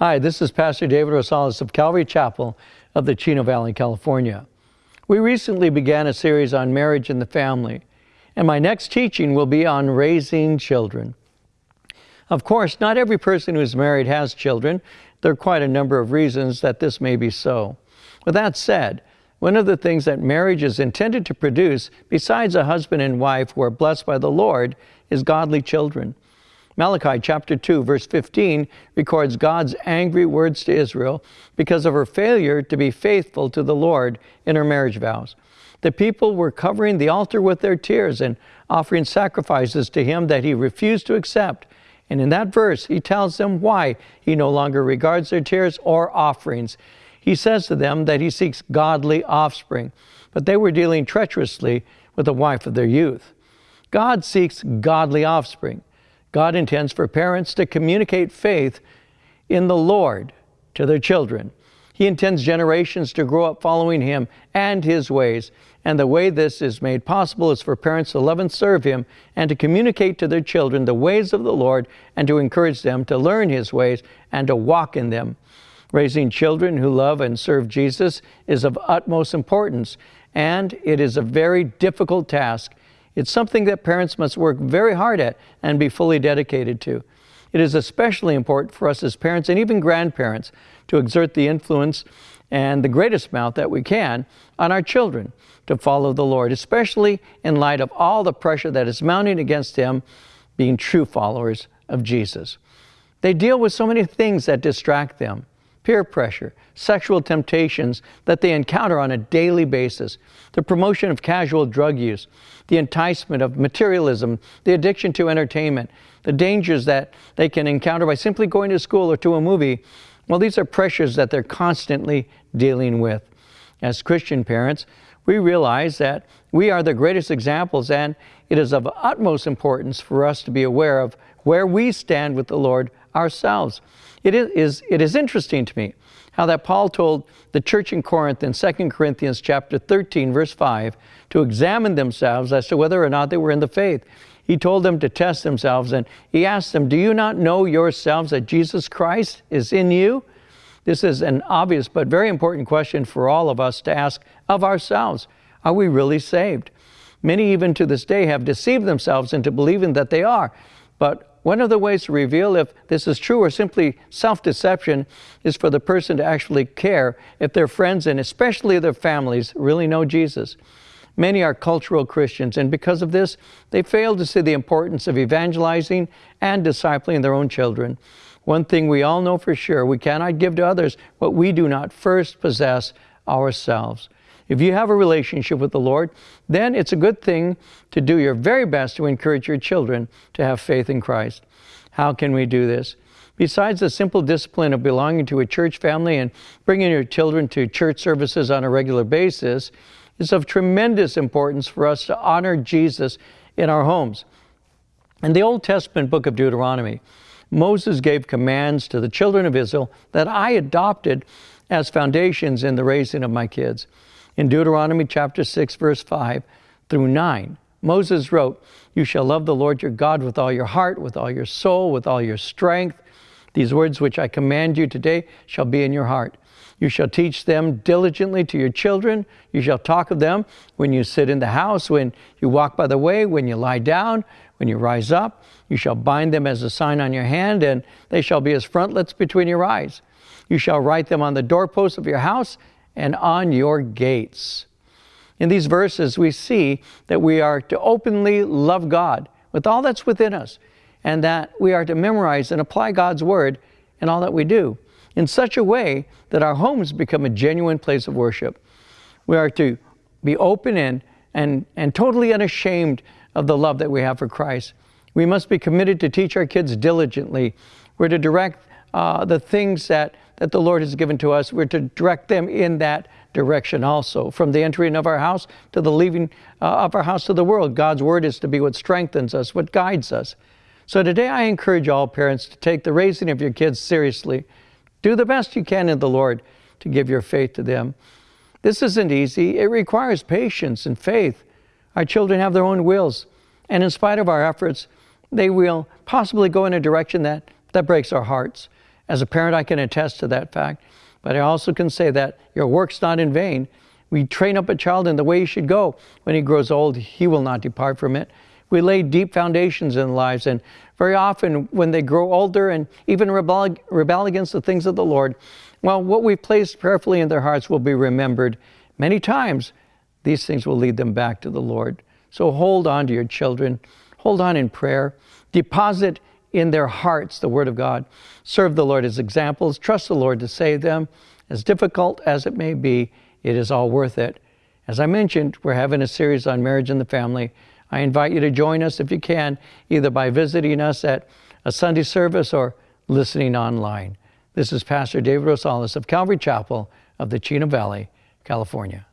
Hi, this is Pastor David Rosales of Calvary Chapel of the Chino Valley, California. We recently began a series on marriage and the family, and my next teaching will be on raising children. Of course, not every person who is married has children. There are quite a number of reasons that this may be so. With that said, one of the things that marriage is intended to produce, besides a husband and wife who are blessed by the Lord, is godly children. Malachi chapter 2, verse 15 records God's angry words to Israel because of her failure to be faithful to the Lord in her marriage vows. The people were covering the altar with their tears and offering sacrifices to Him that He refused to accept. And in that verse, He tells them why He no longer regards their tears or offerings. He says to them that He seeks godly offspring, but they were dealing treacherously with the wife of their youth. God seeks godly offspring. God intends for parents to communicate faith in the Lord to their children. He intends generations to grow up following Him and His ways. And the way this is made possible is for parents to love and serve Him and to communicate to their children the ways of the Lord and to encourage them to learn His ways and to walk in them. Raising children who love and serve Jesus is of utmost importance, and it is a very difficult task it's something that parents must work very hard at and be fully dedicated to. It is especially important for us as parents and even grandparents to exert the influence and the greatest amount that we can on our children to follow the Lord, especially in light of all the pressure that is mounting against them being true followers of Jesus. They deal with so many things that distract them peer pressure, sexual temptations that they encounter on a daily basis, the promotion of casual drug use, the enticement of materialism, the addiction to entertainment, the dangers that they can encounter by simply going to school or to a movie. Well, these are pressures that they're constantly dealing with. As Christian parents, we realize that we are the greatest examples, and it is of utmost importance for us to be aware of where we stand with the Lord ourselves. It is, it is interesting to me how that Paul told the church in Corinth in 2 Corinthians chapter 13, verse 5, to examine themselves as to whether or not they were in the faith. He told them to test themselves and he asked them, Do you not know yourselves that Jesus Christ is in you? This is an obvious but very important question for all of us to ask of ourselves. Are we really saved? Many, even to this day, have deceived themselves into believing that they are. But one of the ways to reveal if this is true or simply self deception is for the person to actually care if their friends and especially their families really know Jesus. Many are cultural Christians, and because of this, they fail to see the importance of evangelizing and discipling their own children. One thing we all know for sure we cannot give to others what we do not first possess ourselves. If you have a relationship with the Lord, then it's a good thing to do your very best to encourage your children to have faith in Christ. How can we do this? Besides the simple discipline of belonging to a church family and bringing your children to church services on a regular basis, it's of tremendous importance for us to honor Jesus in our homes. In the Old Testament book of Deuteronomy, Moses gave commands to the children of Israel that I adopted as foundations in the raising of my kids. In Deuteronomy chapter 6, verse 5 through 9, Moses wrote, You shall love the Lord your God with all your heart, with all your soul, with all your strength. These words which I command you today shall be in your heart. You shall teach them diligently to your children. You shall talk of them when you sit in the house, when you walk by the way, when you lie down, when you rise up. You shall bind them as a sign on your hand, and they shall be as frontlets between your eyes. You shall write them on the doorposts of your house and on your gates. In these verses, we see that we are to openly love God with all that's within us, and that we are to memorize and apply God's Word in all that we do in such a way that our homes become a genuine place of worship. We are to be open and, and, and totally unashamed of the love that we have for Christ. We must be committed to teach our kids diligently. We're to direct uh, the things that that the Lord has given to us, we're to direct them in that direction also. From the entering of our house to the leaving uh, of our house to the world, God's Word is to be what strengthens us, what guides us. So today I encourage all parents to take the raising of your kids seriously. Do the best you can in the Lord to give your faith to them. This isn't easy. It requires patience and faith. Our children have their own wills, and in spite of our efforts, they will possibly go in a direction that, that breaks our hearts. As a parent, I can attest to that fact, but I also can say that your work's not in vain. We train up a child in the way he should go. When he grows old, he will not depart from it. We lay deep foundations in lives, and very often when they grow older and even rebel, rebel against the things of the Lord, well, what we've placed prayerfully in their hearts will be remembered many times. These things will lead them back to the Lord. So hold on to your children. Hold on in prayer. Deposit in their hearts the Word of God. Serve the Lord as examples. Trust the Lord to save them. As difficult as it may be, it is all worth it. As I mentioned, we're having a series on marriage and the family. I invite you to join us if you can, either by visiting us at a Sunday service or listening online. This is Pastor David Rosales of Calvary Chapel of the Chino Valley, California.